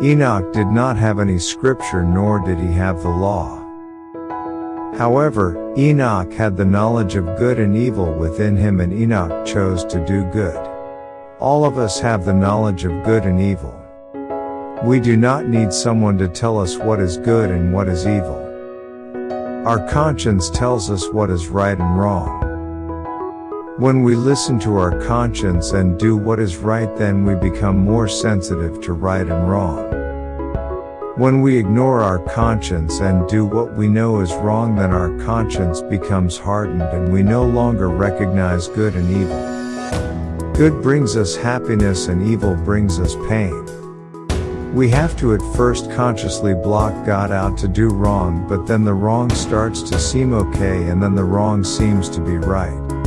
Enoch did not have any scripture nor did he have the law. However, Enoch had the knowledge of good and evil within him and Enoch chose to do good. All of us have the knowledge of good and evil. We do not need someone to tell us what is good and what is evil. Our conscience tells us what is right and wrong. When we listen to our conscience and do what is right then we become more sensitive to right and wrong. When we ignore our conscience and do what we know is wrong then our conscience becomes hardened and we no longer recognize good and evil. Good brings us happiness and evil brings us pain. We have to at first consciously block God out to do wrong but then the wrong starts to seem okay and then the wrong seems to be right.